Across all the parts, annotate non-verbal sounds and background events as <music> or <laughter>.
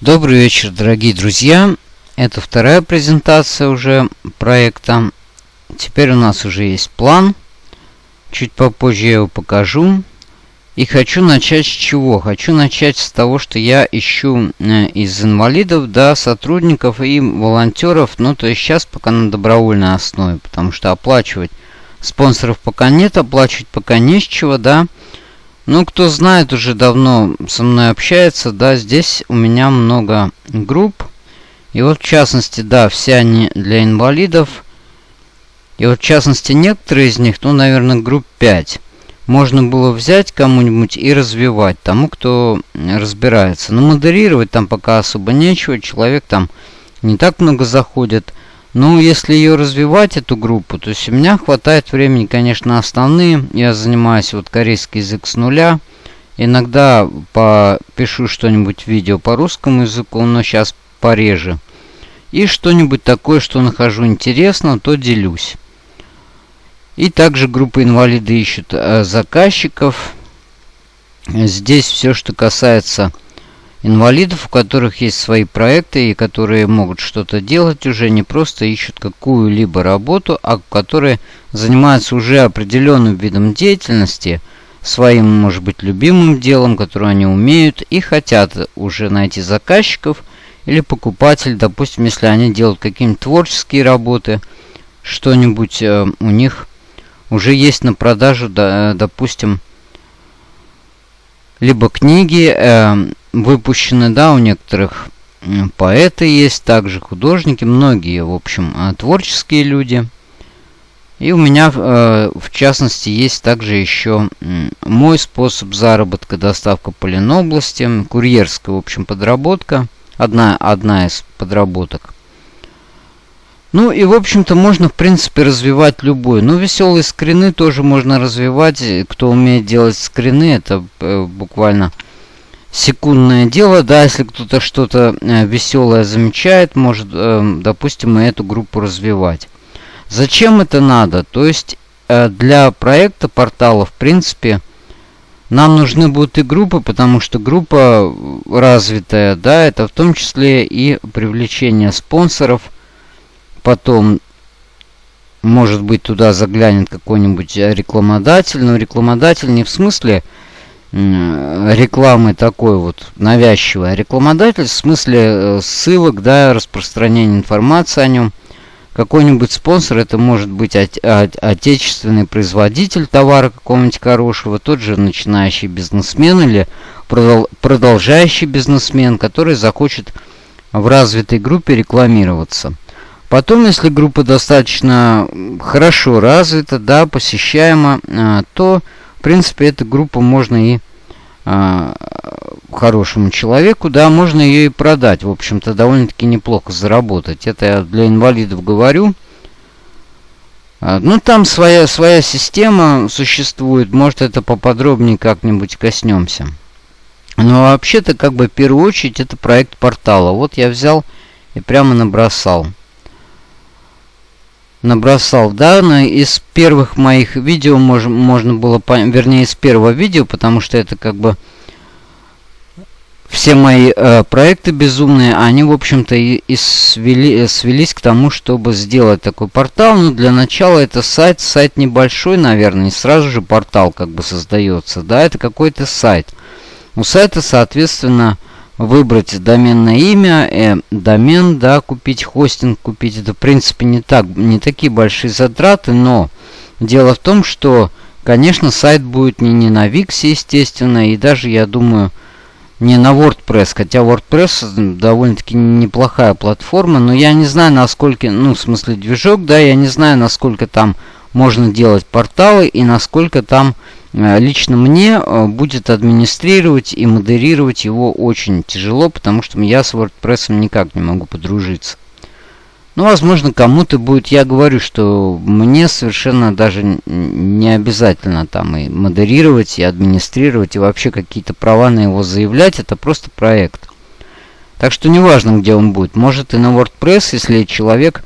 Добрый вечер, дорогие друзья. Это вторая презентация уже проекта. Теперь у нас уже есть план. Чуть попозже я его покажу. И хочу начать с чего? Хочу начать с того, что я ищу э, из инвалидов, да, сотрудников и волонтеров. Ну, то есть сейчас пока на добровольной основе, потому что оплачивать спонсоров пока нет, оплачивать пока не с чего, да. Ну, кто знает, уже давно со мной общается, да, здесь у меня много групп. И вот, в частности, да, все они для инвалидов. И вот, в частности, некоторые из них, ну, наверное, групп 5 можно было взять кому-нибудь и развивать тому, кто разбирается. Но модерировать там пока особо нечего, человек там не так много заходит. Ну, если ее развивать, эту группу, то есть у меня хватает времени, конечно, основные. Я занимаюсь вот корейский язык с нуля. Иногда попишу что-нибудь видео по русскому языку, но сейчас пореже. И что-нибудь такое, что нахожу интересно, то делюсь. И также группа инвалиды ищут э, заказчиков. Здесь все, что касается инвалидов, у которых есть свои проекты и которые могут что-то делать уже, не просто ищут какую-либо работу, а которые занимаются уже определенным видом деятельности, своим, может быть, любимым делом, которое они умеют, и хотят уже найти заказчиков или покупатель, допустим, если они делают какие-нибудь творческие работы, что-нибудь э, у них уже есть на продажу, да, допустим, либо книги э, выпущены, да, у некоторых поэты есть, также художники, многие, в общем, э, творческие люди. И у меня, э, в частности, есть также еще э, мой способ заработка, доставка по Ленобласти, курьерская, в общем, подработка, одна, одна из подработок. Ну и, в общем-то, можно, в принципе, развивать любой. Ну, веселые скрины тоже можно развивать. Кто умеет делать скрины, это э, буквально секундное дело. Да, если кто-то что-то э, веселое замечает, может, э, допустим, и эту группу развивать. Зачем это надо? То есть, э, для проекта портала, в принципе, нам нужны будут и группы, потому что группа развитая, да, это в том числе и привлечение спонсоров – потом, может быть, туда заглянет какой-нибудь рекламодатель, но рекламодатель не в смысле рекламы такой вот навязчивой, а рекламодатель в смысле э, ссылок, да, распространения информации о нем. Какой-нибудь спонсор, это может быть от, от, отечественный производитель товара какого-нибудь хорошего, тот же начинающий бизнесмен или продол продолжающий бизнесмен, который захочет в развитой группе рекламироваться. Потом, если группа достаточно хорошо развита, да, посещаема, а, то, в принципе, эта группа можно и а, хорошему человеку, да, можно ее и продать. В общем-то, довольно-таки неплохо заработать. Это я для инвалидов говорю. А, ну, там своя, своя система существует. Может, это поподробнее как-нибудь коснемся. Но вообще-то, как бы, в первую очередь, это проект портала. Вот я взял и прямо набросал набросал. Да, но из первых моих видео мож, можно было, вернее, из первого видео, потому что это как бы все мои э, проекты безумные, они, в общем-то, и, и свели, свелись к тому, чтобы сделать такой портал. Но для начала это сайт, сайт небольшой, наверное, не сразу же портал как бы создается. Да, это какой-то сайт. У сайта, соответственно, выбрать доменное имя, э, домен, да, купить хостинг, купить. Это, в принципе, не, так, не такие большие затраты, но дело в том, что, конечно, сайт будет не, не на Wix, естественно, и даже, я думаю, не на WordPress, хотя WordPress довольно-таки неплохая платформа, но я не знаю, насколько, ну, в смысле движок, да, я не знаю, насколько там можно делать порталы и насколько там лично мне э, будет администрировать и модерировать его очень тяжело, потому что я с WordPress никак не могу подружиться. Ну, возможно, кому-то будет... Я говорю, что мне совершенно даже не обязательно там и модерировать, и администрировать, и вообще какие-то права на его заявлять. Это просто проект. Так что неважно, где он будет. Может и на WordPress, если человек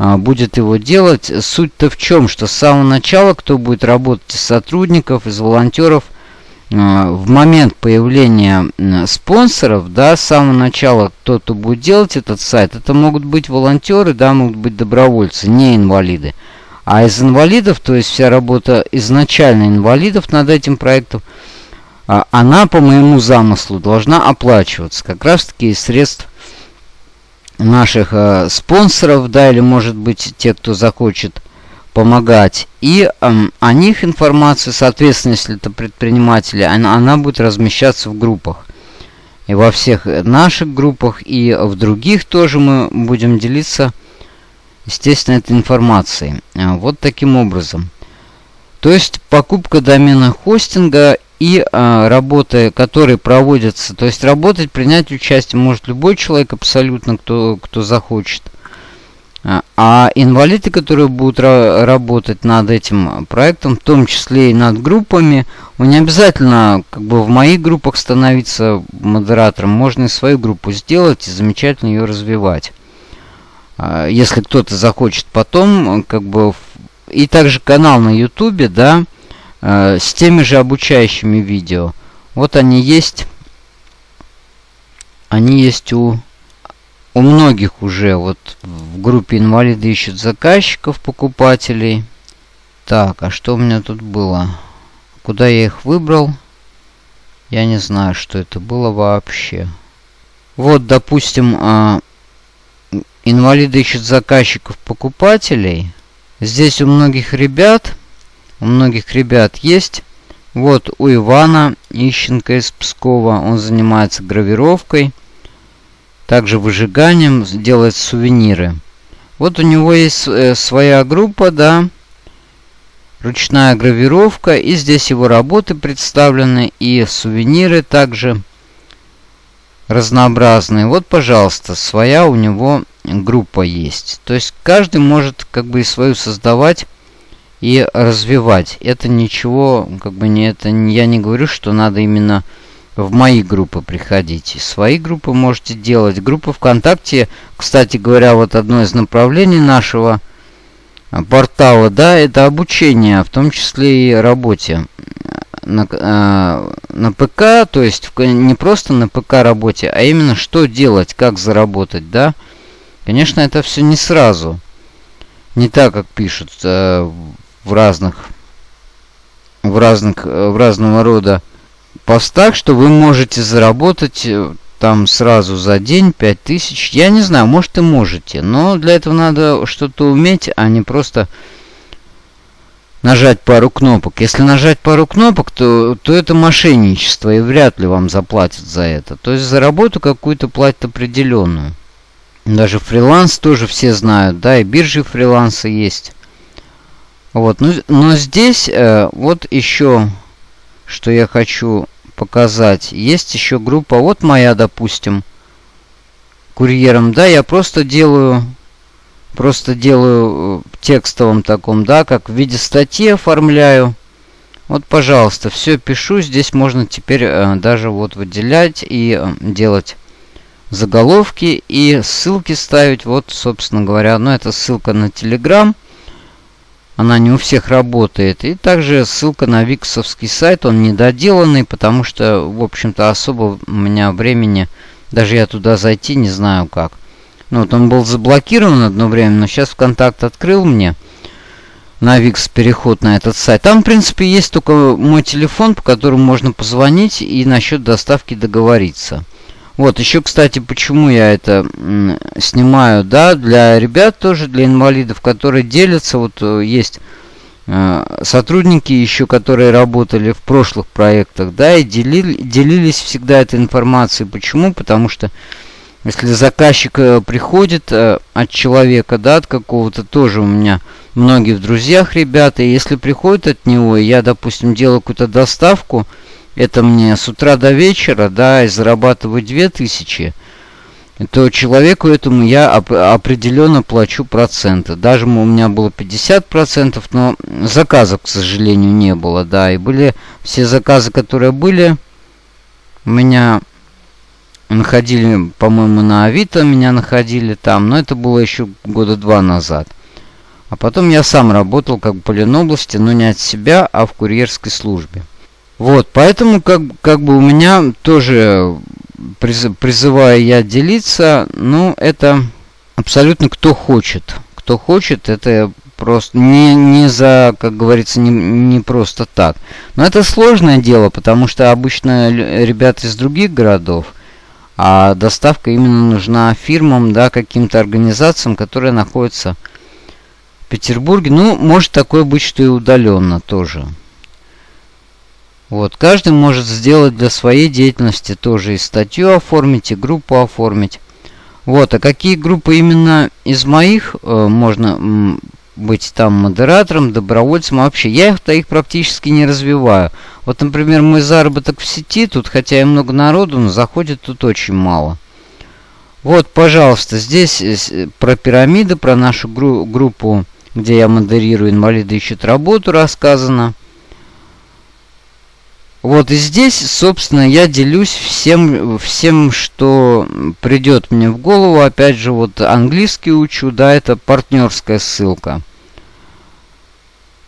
будет его делать. Суть-то в чем, что с самого начала, кто будет работать из сотрудников, из волонтеров, в момент появления спонсоров, да, с самого начала кто-то будет делать этот сайт, это могут быть волонтеры, да, могут быть добровольцы, не инвалиды. А из инвалидов, то есть вся работа изначально инвалидов над этим проектом, а, она по моему замыслу должна оплачиваться как раз таки из средств наших э, спонсоров, да, или может быть те, кто захочет помогать. И э, о них информация, соответственно, если это предприниматели, она, она будет размещаться в группах. И во всех наших группах, и в других тоже мы будем делиться, естественно, этой информацией. Э, вот таким образом. То есть покупка домена хостинга и а, работы, которые проводятся. То есть работать, принять участие может любой человек абсолютно, кто, кто захочет. А, а инвалиды, которые будут ра работать над этим проектом, в том числе и над группами, не обязательно как бы в моих группах становиться модератором. Можно и свою группу сделать и замечательно ее развивать. А, если кто-то захочет потом, как бы... И также канал на ютубе, да, Э, с теми же обучающими видео. Вот они есть. Они есть у, у многих уже. Вот в группе инвалиды ищут заказчиков, покупателей. Так, а что у меня тут было? Куда я их выбрал? Я не знаю, что это было вообще. Вот, допустим, э, инвалиды ищут заказчиков, покупателей. Здесь у многих ребят у многих ребят есть. Вот у Ивана Ищенко из Пскова. Он занимается гравировкой. Также выжиганием. Делает сувениры. Вот у него есть э, своя группа, да. Ручная гравировка. И здесь его работы представлены. И сувениры также разнообразные. Вот, пожалуйста, своя у него группа есть. То есть каждый может как бы и свою создавать и развивать. Это ничего, как бы не это, я не говорю, что надо именно в мои группы приходить. Свои группы можете делать. Группа ВКонтакте, кстати говоря, вот одно из направлений нашего а, портала, да, это обучение, в том числе и работе на, э, на ПК, то есть не просто на ПК работе, а именно что делать, как заработать, да. Конечно, это все не сразу. Не так, как пишут э, в разных в разных в разного рода постах, что вы можете заработать э, там сразу за день 5000. Я не знаю, может и можете, но для этого надо что-то уметь, а не просто нажать пару кнопок. Если нажать пару кнопок, то, то это мошенничество, и вряд ли вам заплатят за это. То есть за работу какую-то платят определенную. Даже фриланс тоже все знают, да, и биржи фриланса есть. Вот, ну, но здесь э, вот еще, что я хочу показать. Есть еще группа, вот моя, допустим, курьером, да, я просто делаю, просто делаю э, текстовым таком, да, как в виде статьи оформляю. Вот, пожалуйста, все пишу. Здесь можно теперь э, даже вот выделять и э, делать заголовки и ссылки ставить. Вот, собственно говоря, ну это ссылка на Telegram. Она не у всех работает. И также ссылка на виксовский сайт. Он недоделанный, потому что, в общем-то, особо у меня времени... Даже я туда зайти не знаю как. Ну, вот он был заблокирован одно время, но сейчас ВКонтакт открыл мне на Викс переход на этот сайт. Там, в принципе, есть только мой телефон, по которому можно позвонить и насчет доставки договориться. Вот, еще, кстати, почему я это снимаю, да, для ребят тоже, для инвалидов, которые делятся, вот э, есть э, сотрудники еще, которые работали в прошлых проектах, да, и делили, делились всегда этой информацией. Почему? Потому что если заказчик э, приходит от человека, да, от какого-то, тоже у меня многие в друзьях ребята, и если приходит от него, и я, допустим, делаю какую-то доставку, это мне с утра до вечера, да, и зарабатываю 2000, то человеку этому я оп определенно плачу проценты. Даже у меня было 50%, но заказов, к сожалению, не было, да. И были все заказы, которые были, у меня находили, по-моему, на Авито меня находили там, но это было еще года два назад. А потом я сам работал как бы по Ленобласти, но не от себя, а в курьерской службе. Вот, поэтому как, как бы у меня тоже приз, призываю я делиться, ну, это абсолютно кто хочет. Кто хочет, это просто не, не за, как говорится, не, не просто так. Но это сложное дело, потому что обычно ребята из других городов, а доставка именно нужна фирмам, да, каким-то организациям, которые находятся в Петербурге. Ну, может такое быть, что и удаленно тоже. Вот, каждый может сделать для своей деятельности тоже и статью оформить, и группу оформить. Вот, а какие группы именно из моих э, можно быть там модератором, добровольцем, вообще я их-то их практически не развиваю. Вот, например, мой заработок в сети, тут хотя и много народу, но заходит тут очень мало. Вот, пожалуйста, здесь э, про пирамиды, про нашу гру группу, где я модерирую «Инвалиды ищут работу» рассказано. Вот и здесь, собственно, я делюсь всем, всем, что придет мне в голову. Опять же, вот английский учу, да, это партнерская ссылка.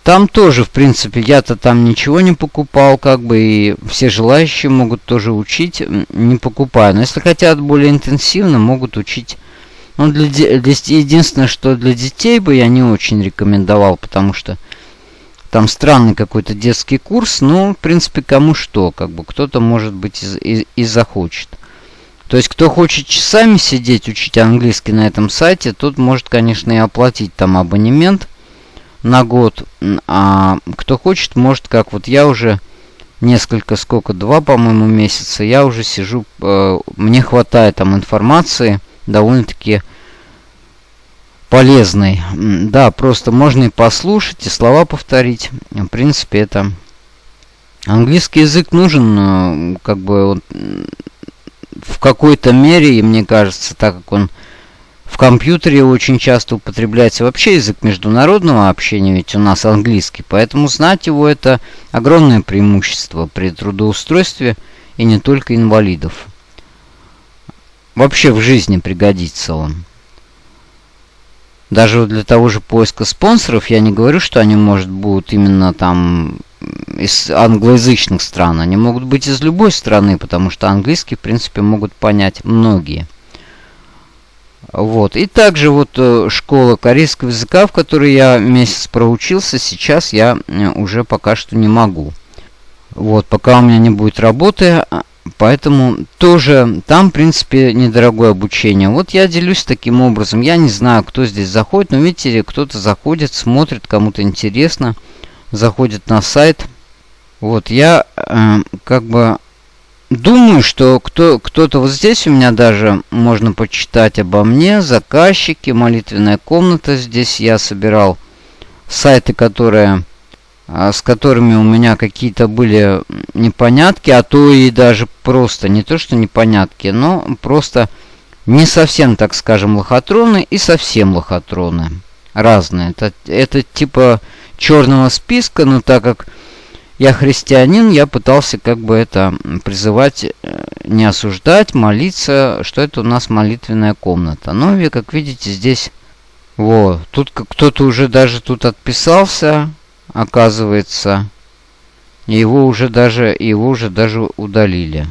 Там тоже, в принципе, я-то там ничего не покупал, как бы, и все желающие могут тоже учить, не покупая. Но если хотят более интенсивно, могут учить. Ну, для, для, единственное, что для детей бы я не очень рекомендовал, потому что там странный какой-то детский курс, ну, в принципе, кому что, как бы, кто-то, может быть, и, и, и захочет. То есть, кто хочет часами сидеть, учить английский на этом сайте, тот может, конечно, и оплатить там абонемент на год. А кто хочет, может, как вот я уже несколько, сколько, два, по-моему, месяца, я уже сижу, э, мне хватает там информации довольно-таки полезный. Да, просто можно и послушать, и слова повторить. В принципе, это... Английский язык нужен, как бы, он, в какой-то мере, и мне кажется, так как он в компьютере очень часто употребляется вообще язык международного общения, ведь у нас английский, поэтому знать его это огромное преимущество при трудоустройстве и не только инвалидов. Вообще в жизни пригодится он. Даже для того же поиска спонсоров я не говорю, что они, может, будут именно там из англоязычных стран. Они могут быть из любой страны, потому что английский, в принципе, могут понять многие. Вот. И также вот э, школа корейского языка, в которой я месяц проучился, сейчас я э, уже пока что не могу. Вот, пока у меня не будет работы, а, Поэтому тоже там, в принципе, недорогое обучение. Вот я делюсь таким образом. Я не знаю, кто здесь заходит, но видите, кто-то заходит, смотрит, кому-то интересно, заходит на сайт. Вот я э, как бы думаю, что кто, кто-то вот здесь у меня даже можно почитать обо мне, заказчики, молитвенная комната. Здесь я собирал сайты, которые с которыми у меня какие-то были непонятки, а то и даже просто, не то что непонятки, но просто не совсем, так скажем, лохотроны и совсем лохотроны. Разные. Это, это типа черного списка, но так как я христианин, я пытался как бы это призывать, э, не осуждать, молиться, что это у нас молитвенная комната. Но, как видите, здесь... Вот, тут кто-то уже даже тут отписался, оказывается, его уже даже, его уже даже удалили.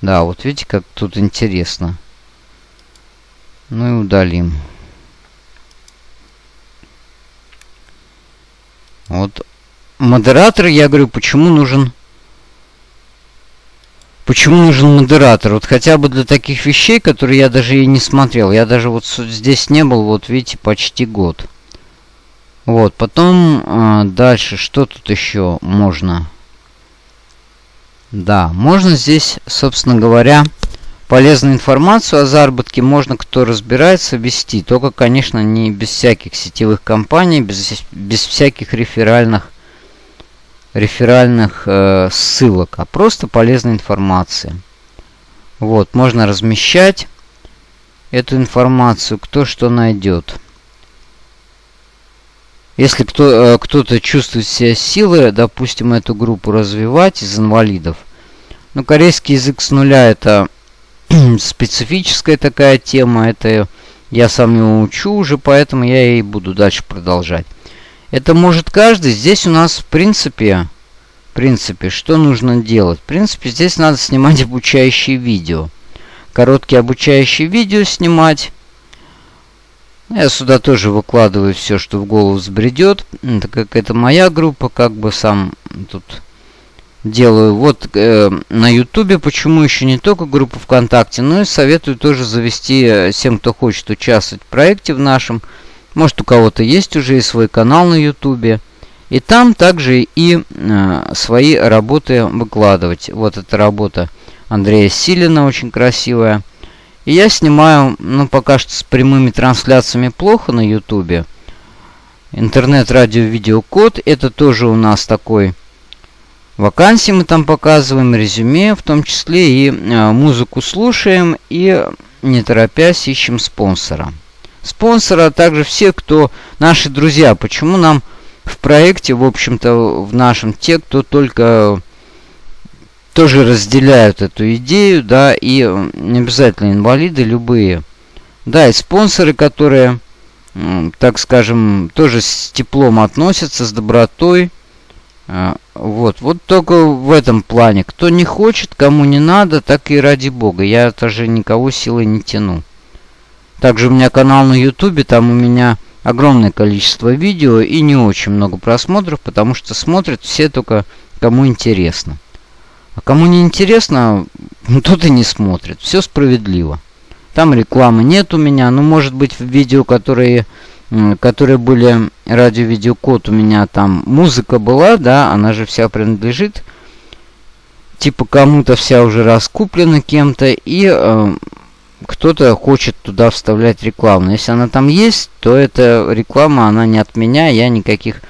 Да, вот видите, как тут интересно. Ну и удалим. Вот. Модератор, я говорю, почему нужен... Почему нужен модератор? Вот хотя бы для таких вещей, которые я даже и не смотрел. Я даже вот здесь не был, вот видите, почти год. Вот, потом э, дальше, что тут еще можно? Да, можно здесь, собственно говоря, полезную информацию о заработке можно, кто разбирается, вести. Только, конечно, не без всяких сетевых компаний, без, без всяких реферальных, реферальных э, ссылок, а просто полезной информации. Вот, можно размещать эту информацию, кто что найдет. Если кто, э, кто-то чувствует себя силой, допустим, эту группу развивать из инвалидов. Ну, корейский язык с нуля это <clears throat> специфическая такая тема. Это я сам его учу уже, поэтому я и буду дальше продолжать. Это может каждый. Здесь у нас, в принципе, принципе, что нужно делать? В принципе, здесь надо снимать обучающие видео. Короткие обучающие видео снимать. Я сюда тоже выкладываю все, что в голову взбредет. Так как это моя группа, как бы сам тут делаю. Вот э, на ютубе, почему еще не только группа ВКонтакте, но и советую тоже завести э, всем, кто хочет участвовать в проекте в нашем. Может у кого-то есть уже и свой канал на ютубе. И там также и э, свои работы выкладывать. Вот эта работа Андрея Силина, очень красивая. И я снимаю, ну пока что с прямыми трансляциями плохо на ютубе. Интернет-радио-видеокод, это тоже у нас такой вакансии мы там показываем, резюме, в том числе и э, музыку слушаем и не торопясь ищем спонсора. Спонсора, также все, кто наши друзья. Почему нам в проекте, в общем-то, в нашем, те, кто только тоже разделяют эту идею, да, и не обязательно инвалиды, любые. Да, и спонсоры, которые, так скажем, тоже с теплом относятся, с добротой. А, вот, вот только в этом плане. Кто не хочет, кому не надо, так и ради бога. Я тоже никого силой не тяну. Также у меня канал на ютубе, там у меня огромное количество видео и не очень много просмотров, потому что смотрят все только кому интересно. А кому не интересно, ну, тот и не смотрит. Все справедливо. Там рекламы нет у меня. Ну, может быть, в видео, которые, которые были радио-видеокод, у меня там музыка была, да, она же вся принадлежит. Типа кому-то вся уже раскуплена кем-то. И э, кто-то хочет туда вставлять рекламу. Если она там есть, то эта реклама, она не от меня, я никаких...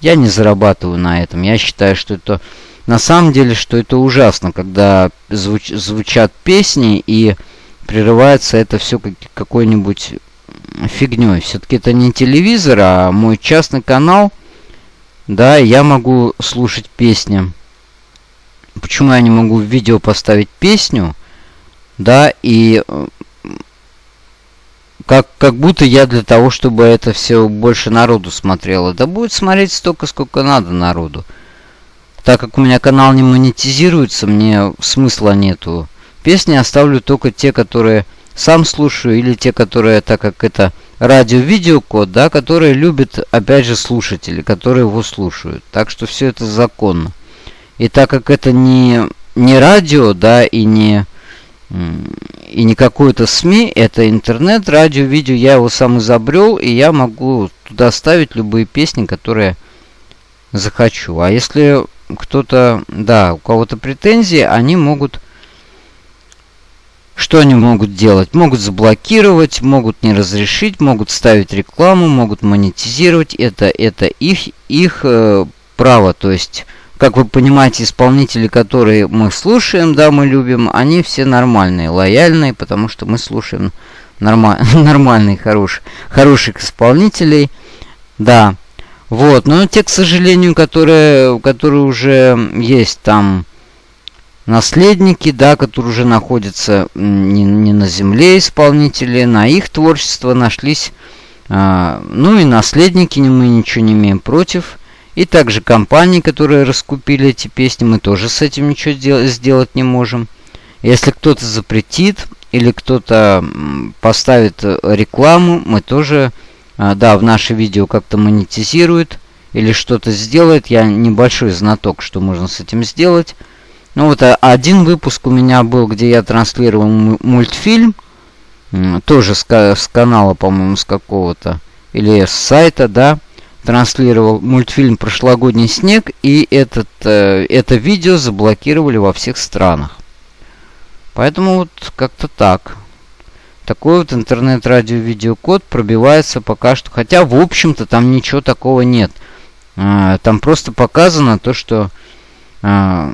Я не зарабатываю на этом. Я считаю, что это... На самом деле, что это ужасно, когда звуч, звучат песни и прерывается это все как, какой-нибудь фигней. Все-таки это не телевизор, а мой частный канал. Да, я могу слушать песни. Почему я не могу в видео поставить песню? Да, и как, как будто я для того, чтобы это все больше народу смотрело. Да будет смотреть столько, сколько надо народу. Так как у меня канал не монетизируется, мне смысла нету. Песни оставлю только те, которые сам слушаю, или те, которые, так как это радио-видеокод, да, которые любят, опять же, слушатели, которые его слушают. Так что все это законно. И так как это не, не радио, да, и не и не какой-то СМИ, это интернет, радио, видео. Я его сам изобрел, и я могу туда ставить любые песни, которые захочу. А если кто-то, да, у кого-то претензии, они могут... Что они могут делать? Могут заблокировать, могут не разрешить, могут ставить рекламу, могут монетизировать. Это, это их, их э, право. То есть как вы понимаете, исполнители, которые мы слушаем, да, мы любим, они все нормальные, лояльные, потому что мы слушаем норма <laughs> нормальных, хороших, хороших исполнителей. Да. Вот. Но те, к сожалению, которые, которые уже есть там наследники, да, которые уже находятся не, не на земле исполнители, на их творчество нашлись. А, ну и наследники мы ничего не имеем против. И также компании, которые раскупили эти песни, мы тоже с этим ничего сделать не можем. Если кто-то запретит или кто-то поставит э, рекламу, мы тоже, а, да, в наше видео как-то монетизирует или что-то сделает. Я небольшой знаток, что можно с этим сделать. Ну вот а, один выпуск у меня был, где я транслировал мультфильм. Тоже с, с канала, по-моему, с какого-то. Или с сайта, да транслировал мультфильм «Прошлогодний снег», и этот, э, это видео заблокировали во всех странах. Поэтому вот как-то так. Такой вот интернет-радио-видеокод пробивается пока что. Хотя, в общем-то, там ничего такого нет. А, там просто показано то, что а,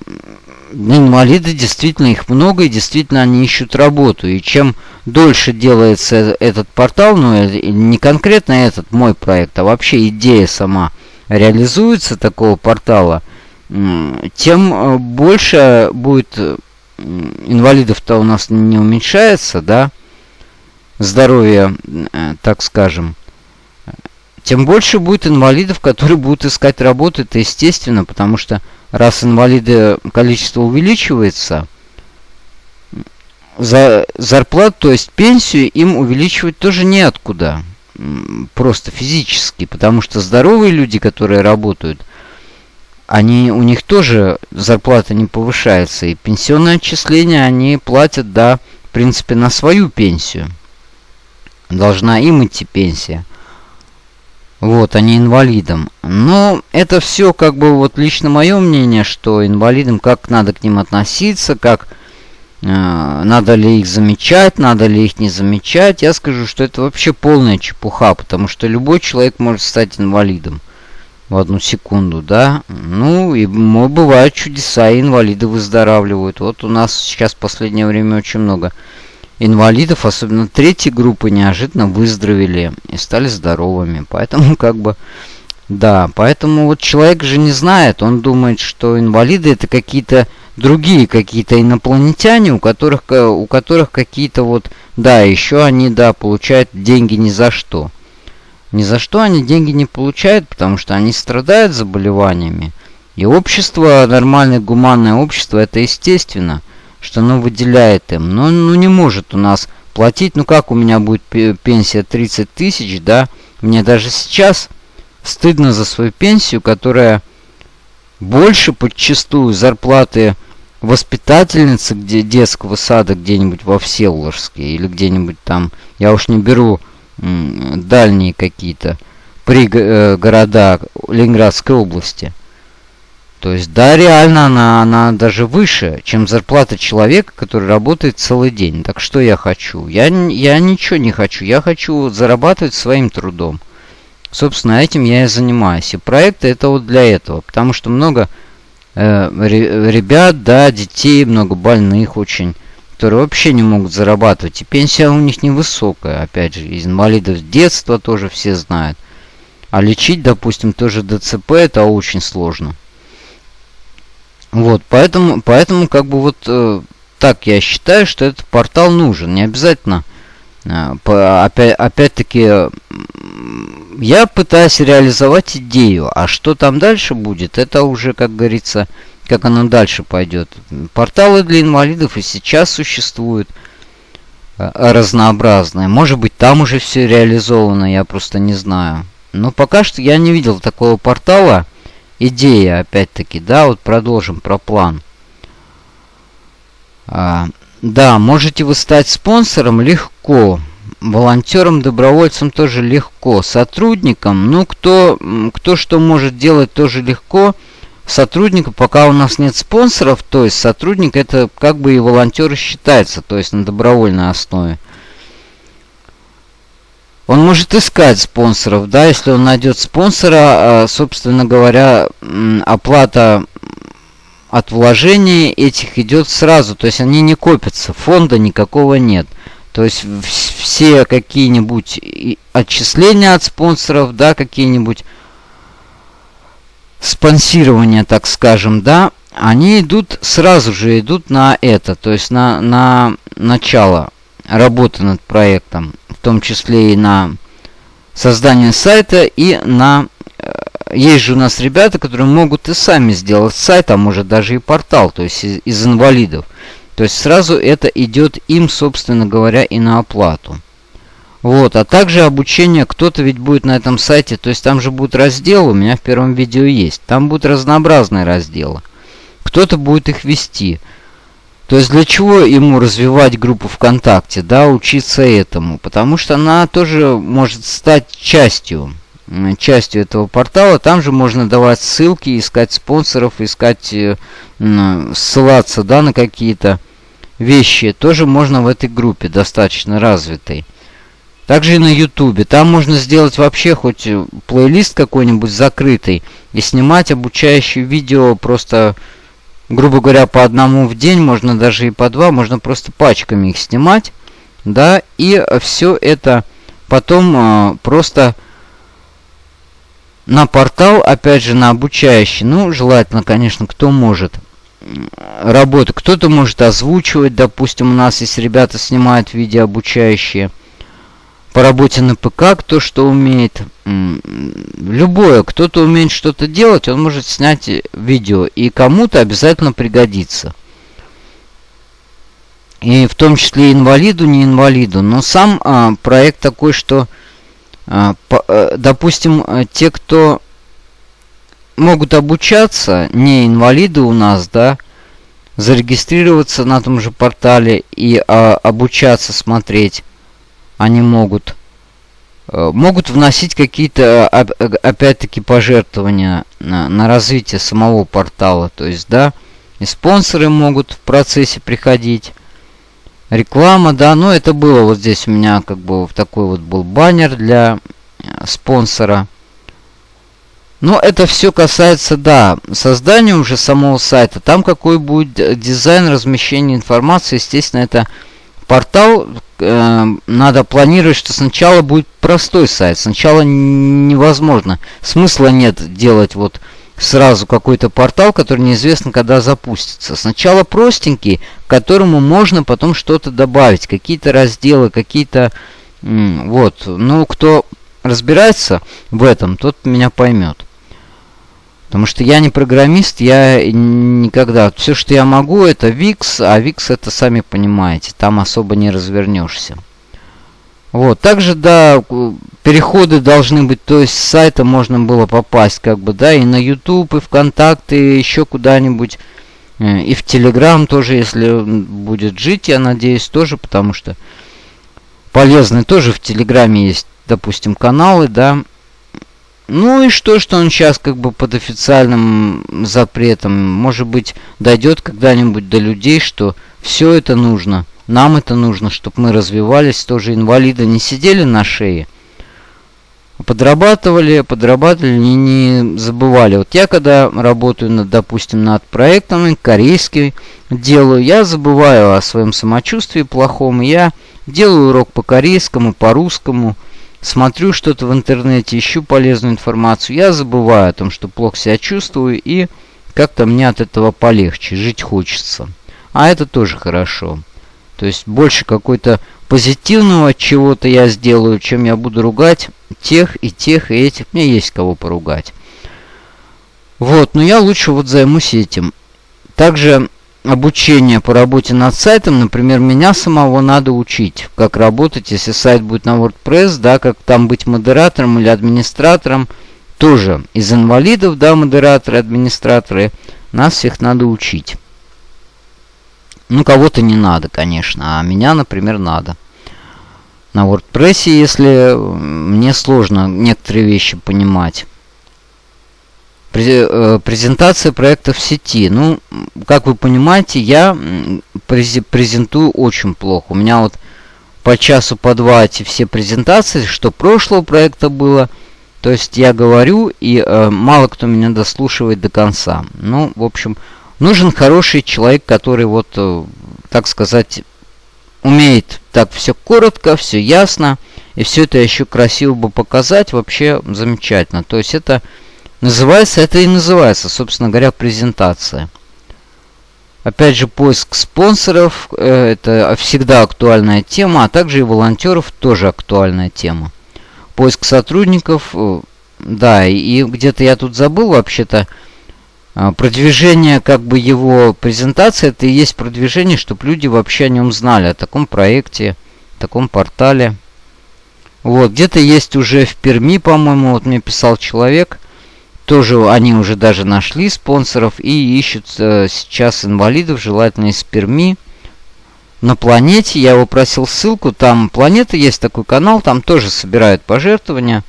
инвалиды действительно их много, и действительно они ищут работу. И чем дольше делается этот портал, ну не конкретно этот мой проект, а вообще идея сама реализуется такого портала, тем э, больше будет э, инвалидов-то у нас не уменьшается, да, здоровье, э, так скажем, тем больше будет инвалидов, которые будут искать работу. Это естественно, потому что раз инвалиды количество увеличивается, за зарплату, то есть пенсию им увеличивать тоже неоткуда. Просто физически. Потому что здоровые люди, которые работают, они, у них тоже зарплата не повышается. И пенсионное отчисление они платят, да, в принципе, на свою пенсию. Должна им идти пенсия. Вот, а не инвалидам. Но это все как бы вот лично мое мнение, что инвалидам как надо к ним относиться, как э, надо ли их замечать, надо ли их не замечать. Я скажу, что это вообще полная чепуха, потому что любой человек может стать инвалидом в одну секунду, да. Ну, и бывают чудеса, и инвалиды выздоравливают. Вот у нас сейчас в последнее время очень много инвалидов, особенно третьей группы, неожиданно выздоровели и стали здоровыми. Поэтому <laughs> как бы... Да, поэтому вот человек же не знает, он думает, что инвалиды это какие-то другие какие-то инопланетяне, у которых, у которых какие-то вот, да, еще они, да, получают деньги ни за что. Ни за что они деньги не получают, потому что они страдают заболеваниями. И общество, нормальное гуманное общество, это естественно – что оно выделяет им. Но ну, не может у нас платить. Ну как у меня будет пенсия 30 тысяч, да? Мне даже сейчас стыдно за свою пенсию, которая больше подчастую зарплаты воспитательницы где детского сада где-нибудь во Всеволожске или где-нибудь там, я уж не беру дальние какие-то пригорода э, Ленинградской области. То есть, да, реально она, она даже выше, чем зарплата человека, который работает целый день. Так что я хочу? Я, я ничего не хочу. Я хочу зарабатывать своим трудом. Собственно, этим я и занимаюсь. И проекты это вот для этого. Потому что много э, ребят, да, детей, много больных очень, которые вообще не могут зарабатывать. И пенсия у них невысокая. Опять же, из инвалидов детства тоже все знают. А лечить, допустим, тоже ДЦП это очень сложно. Вот, поэтому, поэтому как бы вот э, так я считаю, что этот портал нужен. Не обязательно. Э, по, опять, опять-таки, я пытаюсь реализовать идею. А что там дальше будет, это уже, как говорится, как оно дальше пойдет. Порталы для инвалидов и сейчас существуют э, разнообразные. Может быть, там уже все реализовано, я просто не знаю. Но пока что я не видел такого портала, идея, опять-таки, да, вот продолжим про план. А, да, можете вы стать спонсором легко. Волонтером, добровольцем тоже легко. Сотрудникам, ну, кто, кто что может делать, тоже легко. Сотруднику, пока у нас нет спонсоров, то есть сотрудник это как бы и волонтер считается, то есть на добровольной основе. Он может искать спонсоров, да, если он найдет спонсора, а, собственно говоря, оплата от вложений этих идет сразу, то есть они не копятся, фонда никакого нет. То есть все какие-нибудь отчисления от спонсоров, да, какие-нибудь спонсирования, так скажем, да, они идут сразу же идут на это, то есть на, на начало работы над проектом том числе и на создание сайта и на... Э, есть же у нас ребята, которые могут и сами сделать сайт, а может даже и портал, то есть из, из инвалидов. То есть сразу это идет им, собственно говоря, и на оплату. Вот, а также обучение, кто-то ведь будет на этом сайте, то есть там же будут разделы, у меня в первом видео есть. Там будут разнообразные разделы. Кто-то будет их вести. То есть для чего ему развивать группу ВКонтакте, да, учиться этому? Потому что она тоже может стать частью, частью этого портала. Там же можно давать ссылки, искать спонсоров, искать, э, ссылаться, да, на какие-то вещи. Тоже можно в этой группе, достаточно развитой. Также и на ютубе. Там можно сделать вообще хоть э, плейлист какой-нибудь закрытый и снимать обучающие видео просто грубо говоря, по одному в день, можно даже и по два, можно просто пачками их снимать, да, и все это потом э, просто на портал, опять же, на обучающий, ну, желательно, конечно, кто может работать, кто-то может озвучивать, допустим, у нас есть ребята снимают видео обучающие, по работе на ПК, кто что умеет. Любое, кто-то умеет что-то делать, он может снять видео. И кому-то обязательно пригодится. И в том числе инвалиду, не инвалиду. Но сам а, проект такой, что, а, по, а, допустим, те, кто могут обучаться, не инвалиды у нас, да, зарегистрироваться на том же портале и а, обучаться смотреть они могут э, могут вносить какие-то опять-таки пожертвования на, на развитие самого портала. То есть да и спонсоры могут в процессе приходить. Реклама да но это было вот здесь у меня как бы такой вот был баннер для э, спонсора. Но это все касается, да, создания уже самого сайта. Там какой будет дизайн размещения информации, естественно, это портал, э, надо планировать, что сначала будет простой сайт. Сначала невозможно. Смысла нет делать вот сразу какой-то портал, который неизвестно когда запустится. Сначала простенький, к которому можно потом что-то добавить. Какие-то разделы, какие-то... Вот. Ну, кто разбирается в этом, тот меня поймет. Потому что я не программист, я никогда... Все, что я могу, это VIX, а VIX это, сами понимаете, там особо не развернешься. Вот, также, да, переходы должны быть, то есть с сайта можно было попасть, как бы, да, и на YouTube, и ВКонтакте, и еще куда-нибудь, э, и в Telegram тоже, если будет жить, я надеюсь, тоже, потому что полезны тоже в Телеграме есть, допустим, каналы, да, ну и что, что он сейчас как бы под официальным запретом. Может быть, дойдет когда-нибудь до людей, что все это нужно. Нам это нужно, чтобы мы развивались, тоже инвалиды не сидели на шее. Подрабатывали, подрабатывали, не, не забывали. Вот я когда работаю, над, допустим, над проектом, корейский делаю, я забываю о своем самочувствии плохом. Я делаю урок по корейскому, по русскому, смотрю что-то в интернете, ищу полезную информацию, я забываю о том, что плохо себя чувствую, и как-то мне от этого полегче, жить хочется. А это тоже хорошо. То есть больше какой-то позитивного чего-то я сделаю, чем я буду ругать тех и тех и этих. Мне есть кого поругать. Вот, но я лучше вот займусь этим. Также обучение по работе над сайтом, например, меня самого надо учить, как работать, если сайт будет на WordPress, да, как там быть модератором или администратором, тоже из инвалидов, да, модераторы, администраторы, нас всех надо учить. Ну, кого-то не надо, конечно, а меня, например, надо. На WordPress, если мне сложно некоторые вещи понимать. Э, презентация проекта в сети. Ну, как вы понимаете, я презентую очень плохо. У меня вот по часу, по два эти все презентации, что прошлого проекта было. То есть я говорю, и э, мало кто меня дослушивает до конца. Ну, в общем, нужен хороший человек, который вот, э, так сказать, умеет так все коротко, все ясно. И все это еще красиво бы показать. Вообще замечательно. То есть это Называется это и называется, собственно говоря, презентация. Опять же, поиск спонсоров э, это всегда актуальная тема, а также и волонтеров тоже актуальная тема. Поиск сотрудников, э, да, и где-то я тут забыл вообще-то, э, продвижение как бы его презентации, это и есть продвижение, чтобы люди вообще о нем знали, о таком проекте, таком портале. Вот, где-то есть уже в Перми, по-моему, вот мне писал человек – тоже они уже даже нашли спонсоров и ищут э, сейчас инвалидов, желательно из Перми. На планете, я его просил ссылку, там планета есть такой канал, там тоже собирают пожертвования.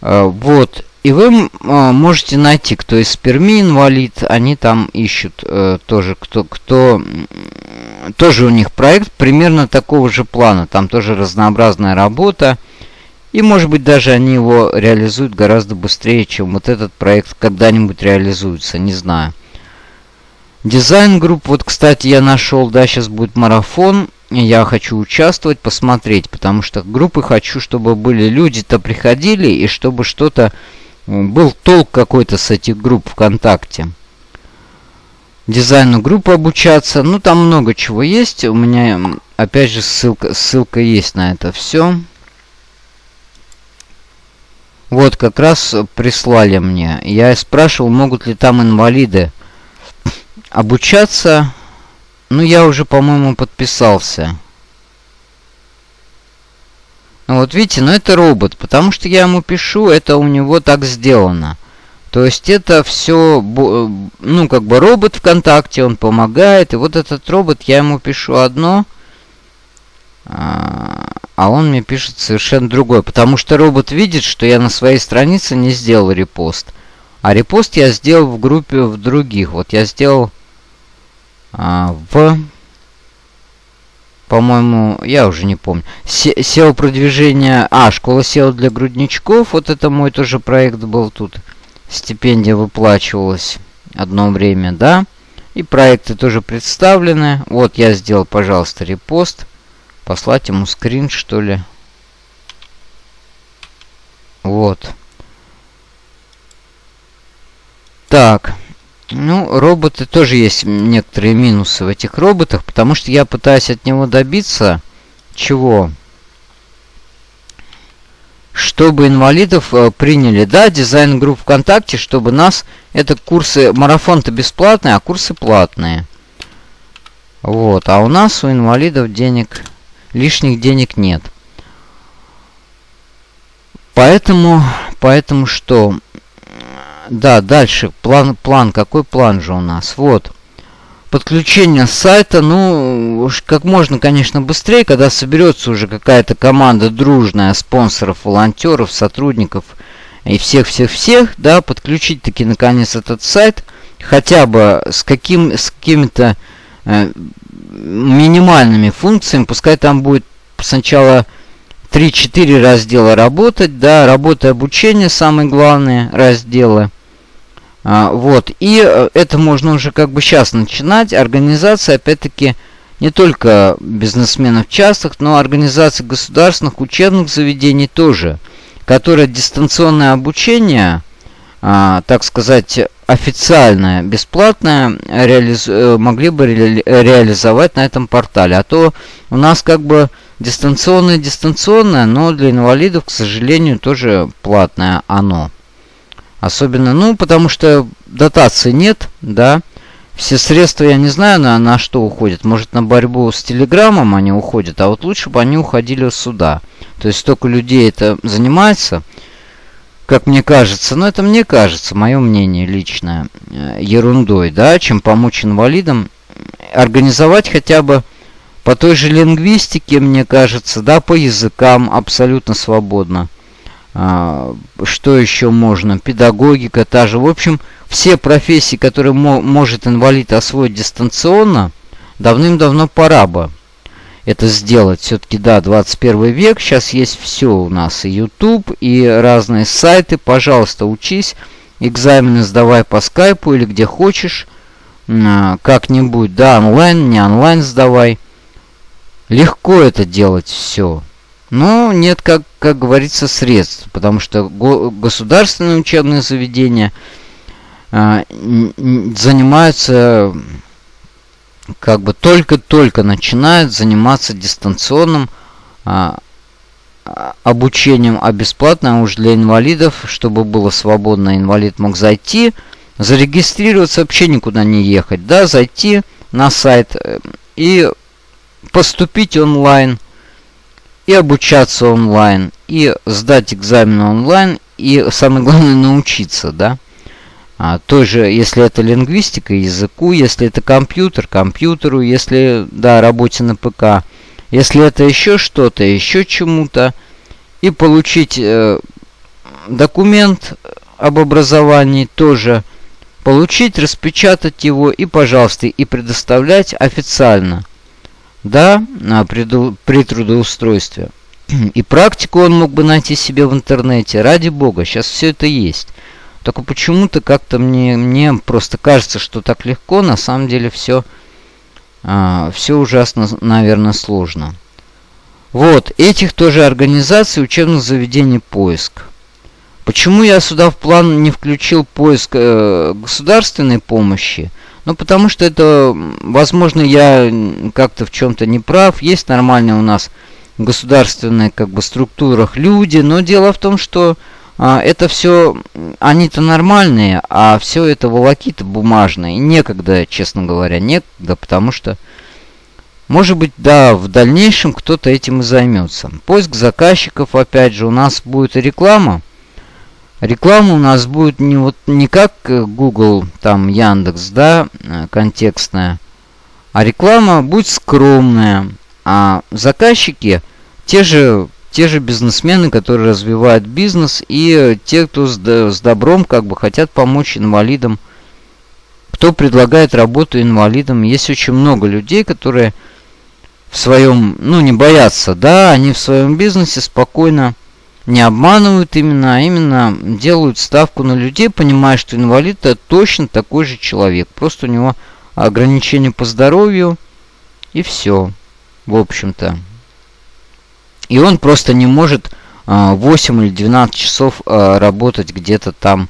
Э, вот. И вы э, можете найти, кто из Перми инвалид, они там ищут э, тоже, кто, кто... Тоже у них проект примерно такого же плана, там тоже разнообразная работа. И может быть даже они его реализуют гораздо быстрее, чем вот этот проект когда-нибудь реализуется, не знаю. Дизайн групп, вот кстати я нашел, да, сейчас будет марафон. Я хочу участвовать, посмотреть, потому что группы хочу, чтобы были люди-то приходили, и чтобы что-то, был толк какой-то с этих групп ВКонтакте. дизайну группы обучаться. Ну, там много чего есть. У меня, опять же, ссылка, ссылка есть на это все. Вот, как раз прислали мне. Я спрашивал, могут ли там инвалиды обучаться. Ну, я уже, по-моему, подписался. Ну, вот видите, ну это робот, потому что я ему пишу, это у него так сделано. То есть это все, ну, как бы робот ВКонтакте, он помогает. И вот этот робот, я ему пишу одно, а, а он мне пишет совершенно другое. Потому что робот видит, что я на своей странице не сделал репост. А репост я сделал в группе в других. Вот я сделал а, в... По-моему, я уже не помню. SEO продвижение... А, школа SEO для грудничков. Вот это мой тоже проект был тут. Стипендия выплачивалась одно время, да. И проекты тоже представлены. Вот я сделал, пожалуйста, репост. Послать ему скрин, что ли. Вот. Так. Ну, роботы тоже есть некоторые минусы в этих роботах, потому что я пытаюсь от него добиться чего? Чтобы инвалидов э, приняли, да, дизайн групп ВКонтакте, чтобы нас, это курсы, марафон-то бесплатные, а курсы платные. Вот, а у нас, у инвалидов денег лишних денег нет. Поэтому, поэтому что? Да, дальше. План, план. Какой план же у нас? Вот. Подключение сайта, ну, как можно, конечно, быстрее, когда соберется уже какая-то команда дружная, спонсоров, волонтеров, сотрудников и всех-всех-всех, да, подключить таки, наконец, этот сайт, хотя бы с, каким, с какими-то э, минимальными функциями, пускай там будет сначала 3-4 раздела работать, да, работа и обучение, самые главные разделы. А, вот, и э, это можно уже как бы сейчас начинать. Организация, опять-таки, не только бизнесменов частных, но организации государственных учебных заведений тоже, которые дистанционное обучение, а, так сказать, официальное, бесплатное реализ... Э, могли бы ре... реализовать на этом портале. А то у нас как бы дистанционное дистанционное, но для инвалидов, к сожалению, тоже платное оно. Особенно, ну, потому что дотации нет, да. Все средства, я не знаю, на, на что уходят. Может, на борьбу с Телеграмом они уходят, а вот лучше бы они уходили сюда. То есть столько людей это занимается – как мне кажется, но это мне кажется, мое мнение личное, э, ерундой, да, чем помочь инвалидам организовать хотя бы по той же лингвистике, мне кажется, да, по языкам абсолютно свободно. А, что еще можно? Педагогика та же. В общем, все профессии, которые мо может инвалид освоить дистанционно, давным-давно пора бы это сделать. Все-таки, да, 21 век, сейчас есть все у нас, и YouTube, и разные сайты. Пожалуйста, учись, экзамены сдавай по скайпу или где хочешь, а, как-нибудь, да, онлайн, не онлайн сдавай. Легко это делать все. Но нет, как, как говорится, средств, потому что го государственные учебные заведения э, занимаются как бы только-только начинает заниматься дистанционным а, обучением, а бесплатно уж для инвалидов, чтобы было свободно, инвалид мог зайти, зарегистрироваться, вообще никуда не ехать, да, зайти на сайт э, и поступить онлайн, и обучаться онлайн, и сдать экзамен онлайн, и самое главное научиться, да. А, тоже, если это лингвистика, языку, если это компьютер, компьютеру, если, да, работе на ПК, если это еще что-то, еще чему-то, и получить э, документ об образовании тоже, получить, распечатать его и, пожалуйста, и предоставлять официально, да, при, при трудоустройстве. <clears throat> И практику он мог бы найти себе в интернете, ради бога, сейчас все это есть. Только почему-то как-то мне, мне просто кажется, что так легко, на самом деле все, а, все ужасно, наверное, сложно. Вот, этих тоже организаций учебных заведений поиск. Почему я сюда в план не включил поиск э, государственной помощи? Ну, потому что это, возможно, я как-то в чем-то не прав. Есть нормальные у нас государственные как бы структурах люди, но дело в том, что а, это все, они-то нормальные, а все это волокиты бумажные. некогда, честно говоря, некогда, потому что, может быть, да, в дальнейшем кто-то этим и займется. Поиск заказчиков, опять же, у нас будет реклама. Реклама у нас будет не вот не как э, Google, там Яндекс, да, э, контекстная, а реклама будет скромная, а заказчики те же те же бизнесмены, которые развивают бизнес, и те, кто с, добром как бы хотят помочь инвалидам, кто предлагает работу инвалидам. Есть очень много людей, которые в своем, ну не боятся, да, они в своем бизнесе спокойно не обманывают именно, а именно делают ставку на людей, понимая, что инвалид это точно такой же человек. Просто у него ограничения по здоровью и все, в общем-то. И он просто не может 8 или 12 часов а, работать где-то там,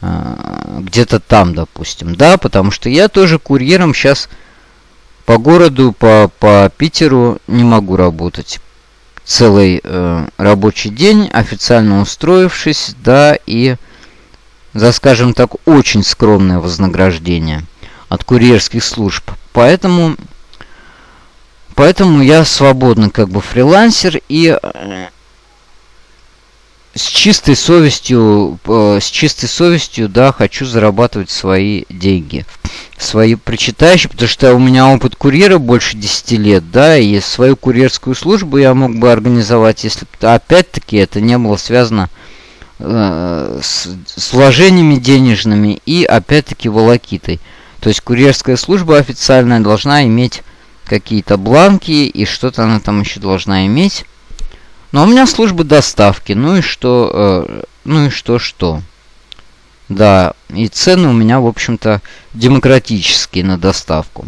а, где-то там, допустим, да, потому что я тоже курьером сейчас по городу, по, по Питеру не могу работать целый э, рабочий день, официально устроившись, да, и за, скажем так, очень скромное вознаграждение от курьерских служб. Поэтому, поэтому я свободный как бы фрилансер и э, с чистой совестью, э, с чистой совестью, да, хочу зарабатывать свои деньги. Свои причитающие, потому что у меня опыт курьера больше 10 лет, да, и свою курьерскую службу я мог бы организовать, если опять-таки это не было связано э, с, с вложениями денежными и опять-таки волокитой. То есть курьерская служба официальная должна иметь какие-то бланки и что-то она там еще должна иметь. Но у меня служба доставки. Ну и что? Э, ну и что, что? Да, и цены у меня, в общем-то, демократические на доставку.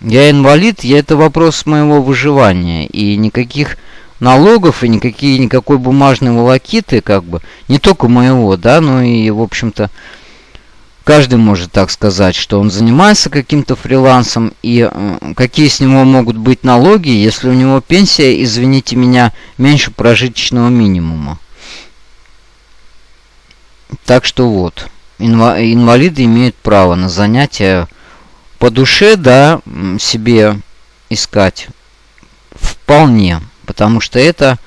Я инвалид, я это вопрос моего выживания. И никаких налогов и никакие, никакой бумажной волокиты, как бы, не только моего, да, но и, в общем-то, Каждый может так сказать, что он занимается каким-то фрилансом, и э, какие с него могут быть налоги, если у него пенсия, извините меня, меньше прожиточного минимума. Так что вот, инва инвалиды имеют право на занятия по душе, да, себе искать вполне, потому что это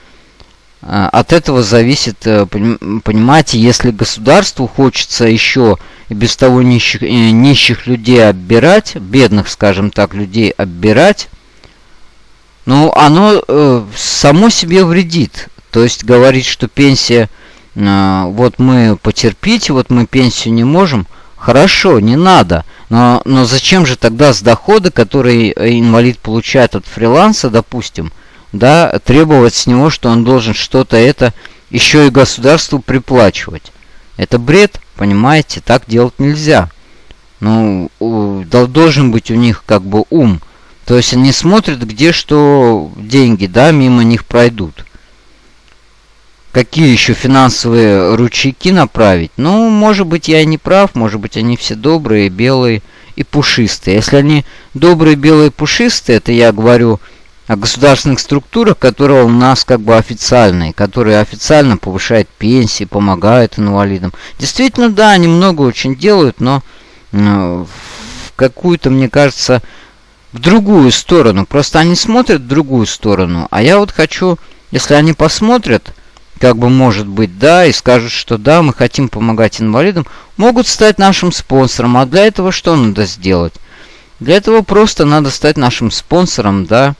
от этого зависит, э, понимаете, если государству хочется еще и без того нищих, э, нищих людей оббирать, бедных, скажем так, людей оббирать, ну, оно э, само себе вредит. То есть говорить, что пенсия, вот мы потерпите, вот мы пенсию не можем, хорошо, не надо. Но, но зачем же тогда с дохода, который инвалид получает от фриланса, допустим, да, требовать с него, что он должен что-то это еще и государству приплачивать? Это бред, понимаете, так делать нельзя. Ну, должен быть у них как бы ум. То есть они смотрят, где что деньги, да, мимо них пройдут. Какие еще финансовые ручейки направить? Ну, может быть, я не прав, может быть, они все добрые, белые и пушистые. Если они добрые, белые, пушистые, это я говорю о государственных структурах, которые у нас как бы официальные, которые официально повышают пенсии, помогают инвалидам. Действительно, да, они много очень делают, но э, в какую-то, мне кажется, в другую сторону. Просто они смотрят в другую сторону. А я вот хочу, если они посмотрят, как бы может быть, да, и скажут, что да, мы хотим помогать инвалидам, могут стать нашим спонсором. А для этого что надо сделать? Для этого просто надо стать нашим спонсором, да,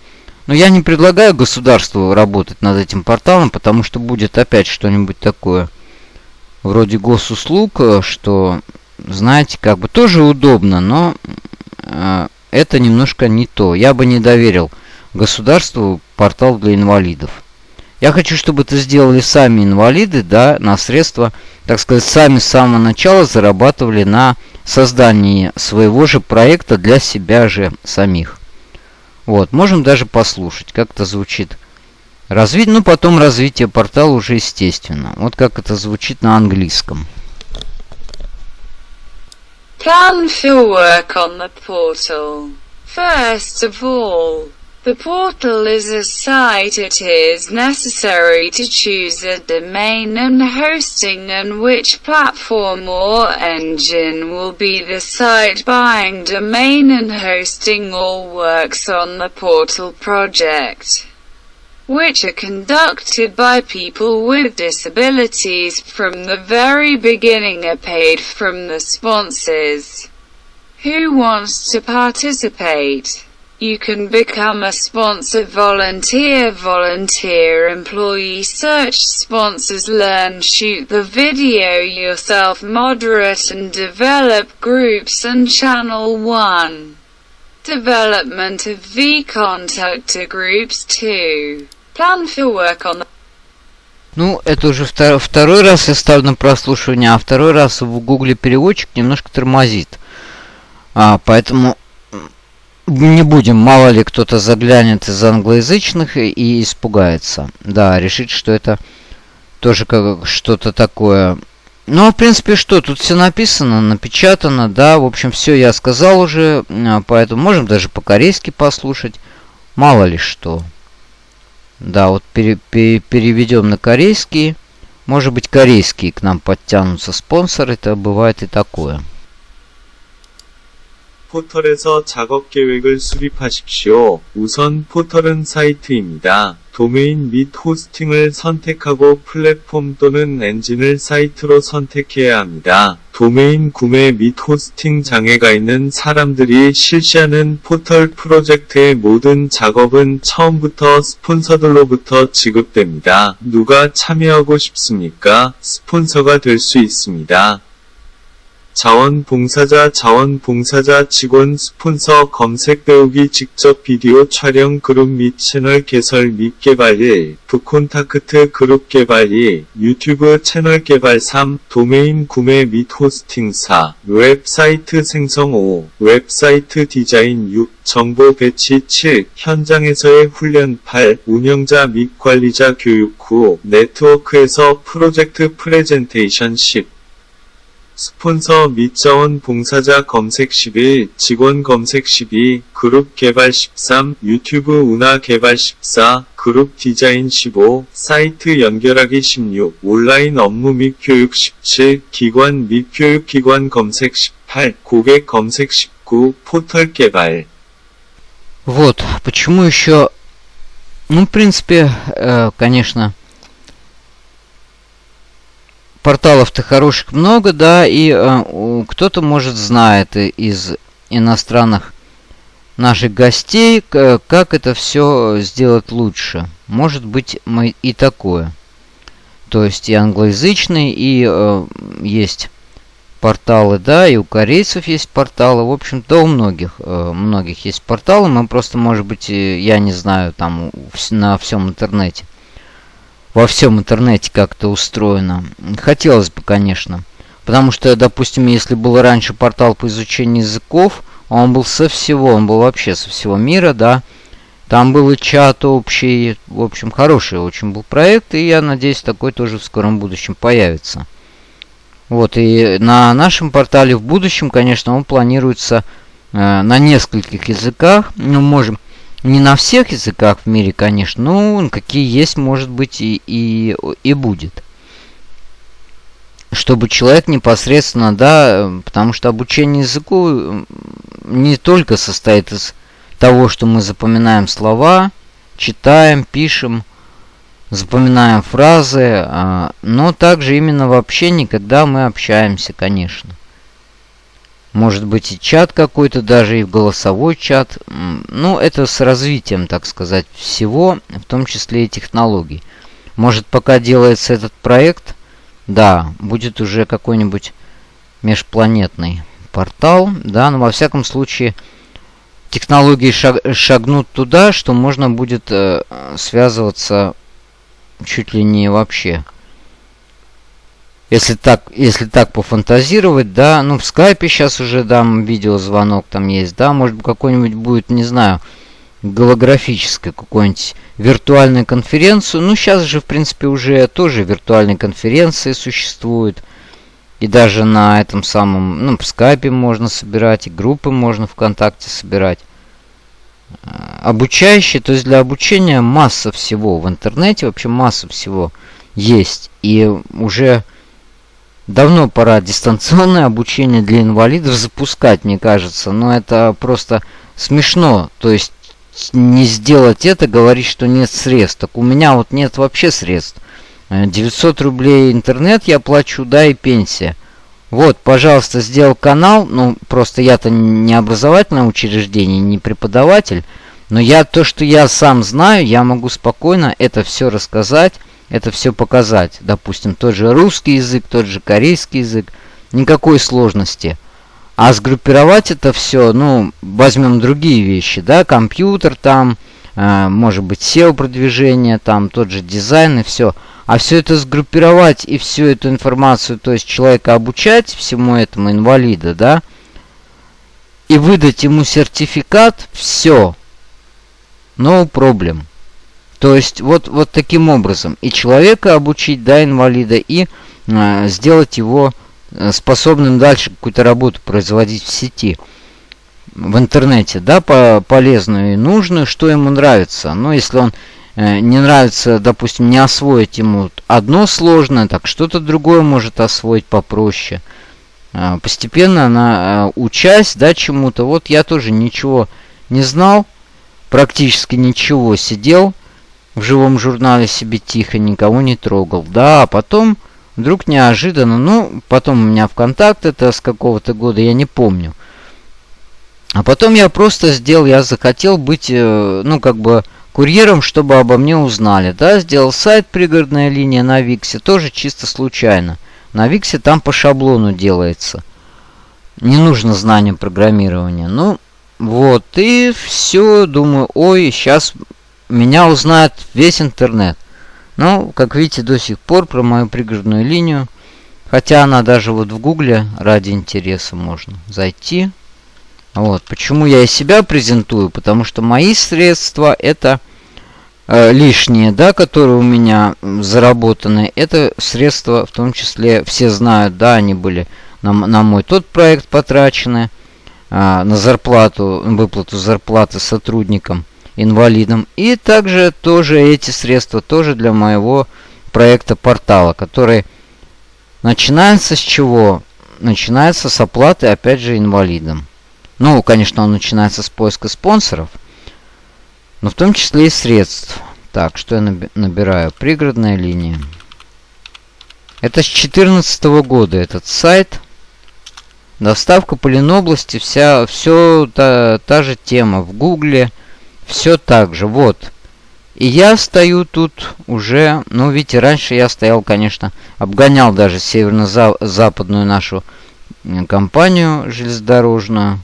но я не предлагаю государству работать над этим порталом, потому что будет опять что-нибудь такое вроде госуслуг, э, что, знаете, как бы тоже удобно, но э, это немножко не то. Я бы не доверил государству портал для инвалидов. Я хочу, чтобы это сделали сами инвалиды, да, на средства, так сказать, сами с самого начала зарабатывали на создании своего же проекта для себя же самих. Вот, можем даже послушать, как это звучит. Развить, ну, потом развитие портала уже естественно. Вот как это звучит на английском. Plan for work on the portal. First of all, the portal is a site it is necessary to choose a domain and hosting and which platform or engine will be the site buying domain and hosting all works on the portal project which are conducted by people with disabilities from the very beginning are paid from the sponsors. Who wants to participate? You can become a sponsor volunteer volunteer employee search sponsors learn shoot the video yourself moderate and develop groups and channel 1. Development of V-contactor groups 2. Plan for work on the Ну, это уже втор второй раз я ставлю на прослушивание, а второй раз в гугле переводчик немножко тормозит. А, поэтому не будем, мало ли кто-то заглянет из англоязычных и, испугается. Да, решить, что это тоже как что-то такое. Ну, в принципе, что, тут все написано, напечатано, да, в общем, все я сказал уже, а, поэтому можем даже по-корейски послушать, мало ли что. Да, вот пере, пере, переведем на корейский. Может быть, корейские к нам подтянутся спонсоры, это бывает и такое. 포털에서 작업 계획을 수립하십시오. 우선 포털은 사이트입니다. 도메인 및 호스팅을 선택하고 플랫폼 또는 엔진을 사이트로 선택해야 합니다. 도메인 구매 및 호스팅 장애가 있는 사람들이 실시하는 포털 프로젝트의 모든 작업은 처음부터 스폰서들로부터 지급됩니다. 누가 참여하고 싶습니까? 스폰서가 될 수 있습니다. 자원봉사자 자원봉사자 직원 스폰서 검색 배우기 직접 비디오 촬영 그룹 및 채널 개설 및 개발 1 부콘타크트 그룹 개발 2 유튜브 채널 개발 3 도메인 구매 및 호스팅 4 웹사이트 생성 5 웹사이트 디자인 6 정보 배치 7 현장에서의 훈련 8 운영자 및 관리자 교육 9 네트워크에서 프로젝트 프레젠테이션 10 스폰서 및 자원 봉사자 검색 11, 직원 검색 12, 그룹 개발 13, 유튜브 운하 개발 14, 그룹 디자인 15, 사이트 연결하기 16, 온라인 업무 및 교육 17, 기관 및 교육기관 검색 18, 고객 검색 19, 포털 개발. Вот, почему еще... Ну, в принципе, э, конечно, порталов-то хороших много, да, и э, кто-то, может, знает из иностранных наших гостей, как это все сделать лучше. Может быть, мы и такое. То есть и англоязычный, и э, есть порталы, да, и у корейцев есть порталы. В общем-то, у многих, э, многих есть порталы. Мы просто, может быть, я не знаю, там на всем интернете во всем интернете как-то устроено. Хотелось бы, конечно. Потому что, допустим, если был раньше портал по изучению языков, он был со всего, он был вообще со всего мира, да. Там был и чат общий, в общем, хороший очень был проект, и я надеюсь, такой тоже в скором будущем появится. Вот, и на нашем портале в будущем, конечно, он планируется э, на нескольких языках. Мы можем не на всех языках в мире, конечно, но какие есть, может быть, и, и, и будет. Чтобы человек непосредственно, да, потому что обучение языку не только состоит из того, что мы запоминаем слова, читаем, пишем, запоминаем фразы, а, но также именно в общении, когда мы общаемся, конечно. Может быть и чат какой-то, даже и голосовой чат. Ну, это с развитием, так сказать, всего, в том числе и технологий. Может, пока делается этот проект, да, будет уже какой-нибудь межпланетный портал, да, но во всяком случае технологии шаг, шагнут туда, что можно будет э, связываться чуть ли не вообще если так, если так пофантазировать, да, ну в скайпе сейчас уже дам видеозвонок там есть, да, может какой-нибудь будет, не знаю, голографической какой-нибудь виртуальной конференцию. Ну, сейчас же, в принципе, уже тоже виртуальные конференции существуют. И даже на этом самом, ну, в скайпе можно собирать, и группы можно ВКонтакте собирать. А, обучающие, то есть для обучения масса всего в интернете, вообще масса всего есть. И уже давно пора дистанционное обучение для инвалидов запускать, мне кажется. Но это просто смешно. То есть не сделать это, говорить, что нет средств. Так у меня вот нет вообще средств. 900 э, рублей интернет я плачу, да, и пенсия. Вот, пожалуйста, сделал канал. Ну, просто я-то не образовательное учреждение, не преподаватель. Но я то, что я сам знаю, я могу спокойно это все рассказать, это все показать. Допустим, тот же русский язык, тот же корейский язык. Никакой сложности. А сгруппировать это все, ну, возьмем другие вещи, да, компьютер там, э, может быть, SEO-продвижение, там, тот же дизайн и все. А все это сгруппировать и всю эту информацию, то есть человека обучать всему этому инвалида, да, и выдать ему сертификат, все, no problem. То есть вот, вот таким образом. И человека обучить, да, инвалида, и э, сделать его Э, способным дальше какую-то работу производить в сети, в интернете, да, по полезную и нужную, что ему нравится. Но если он э, не нравится, допустим, не освоить ему одно сложное, так что-то другое может освоить попроще. Э, постепенно она, э, учась, да, чему-то, вот я тоже ничего не знал, практически ничего, сидел в живом журнале себе тихо, никого не трогал, да, а потом Вдруг неожиданно, ну, потом у меня ВКонтакт, это с какого-то года, я не помню. А потом я просто сделал, я захотел быть, э, ну, как бы, курьером, чтобы обо мне узнали. Да, сделал сайт «Пригородная линия» на Виксе, тоже чисто случайно. На Виксе там по шаблону делается. Не нужно знание программирования. Ну, вот, и все, думаю, ой, сейчас меня узнает весь интернет. Ну, как видите, до сих пор про мою пригородную линию, хотя она даже вот в гугле ради интереса можно зайти. Вот, почему я и себя презентую, потому что мои средства это э, лишние, да, которые у меня заработаны, это средства, в том числе, все знают, да, они были на, на мой тот проект потрачены, э, на зарплату, выплату зарплаты сотрудникам инвалидам. И также тоже эти средства тоже для моего проекта портала, который начинается с чего? Начинается с оплаты, опять же, инвалидам. Ну, конечно, он начинается с поиска спонсоров, но в том числе и средств. Так, что я набираю? Пригородная линия. Это с 2014 года этот сайт. Доставка по Ленобласти, вся, все та, та же тема. В Гугле, все так же, вот. И я стою тут уже, ну, видите, раньше я стоял, конечно, обгонял даже северно-западную нашу компанию железнодорожную.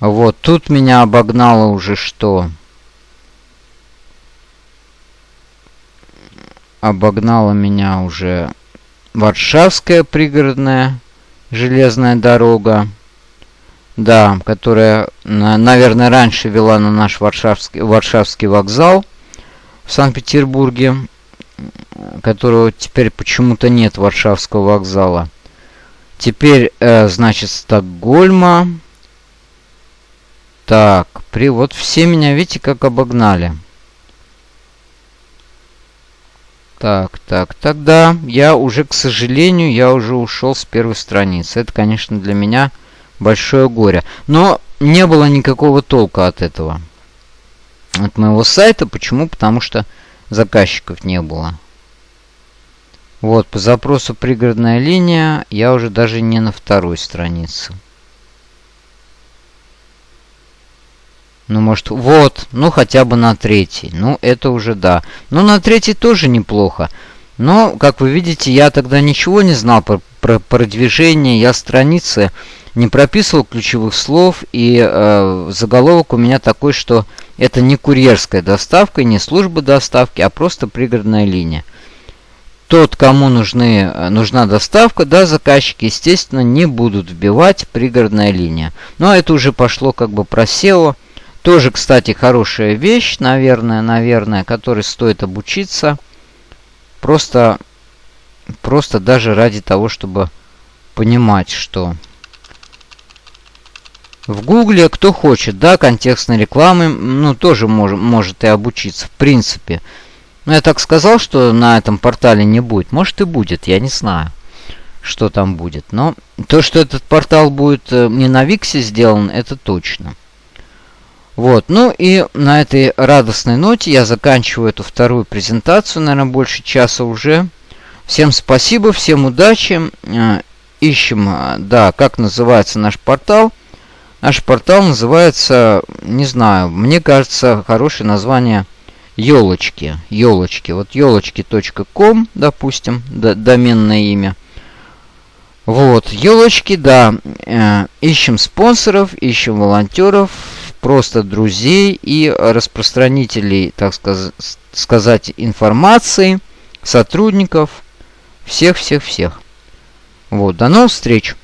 Вот, тут меня обогнало уже что? Обогнала меня уже Варшавская пригородная железная дорога. Да, которая, наверное, раньше вела на наш Варшавский, Варшавский вокзал в Санкт-Петербурге, которого теперь почему-то нет Варшавского вокзала. Теперь, э, значит, Стокгольма. Так, при вот все меня, видите, как обогнали. Так, так, тогда я уже, к сожалению, я уже ушел с первой страницы. Это, конечно, для меня большое горе. Но не было никакого толка от этого. От моего сайта. Почему? Потому что заказчиков не было. Вот, по запросу пригородная линия, я уже даже не на второй странице. Ну, может, вот, ну, хотя бы на третьей. Ну, это уже да. Ну, на третьей тоже неплохо. Но, как вы видите, я тогда ничего не знал про, про продвижение. Я страницы не прописывал ключевых слов, и э, заголовок у меня такой, что это не курьерская доставка, не служба доставки, а просто пригородная линия. Тот, кому нужны, э, нужна доставка, да, заказчики, естественно, не будут вбивать пригородная линия. Но это уже пошло как бы про SEO. Тоже, кстати, хорошая вещь, наверное, наверное, которой стоит обучиться. Просто просто даже ради того, чтобы понимать, что в Гугле кто хочет, да, контекстной рекламы, ну, тоже мож, может и обучиться, в принципе. Но я так сказал, что на этом портале не будет. Может и будет, я не знаю, что там будет. Но то, что этот портал будет э, не на Виксе сделан, это точно. Вот, ну и на этой радостной ноте я заканчиваю эту вторую презентацию, наверное, больше часа уже. Всем спасибо, всем удачи. Э, ищем, э, да, как называется наш портал. Наш портал называется, не знаю, мне кажется, хорошее название елочки. Елочки. Вот елочки.ком, допустим, доменное имя. Вот, елочки, да. Э, ищем спонсоров, ищем волонтеров, просто друзей и распространителей, так сказ сказать, информации, сотрудников, всех-всех-всех. Вот, до новых встреч!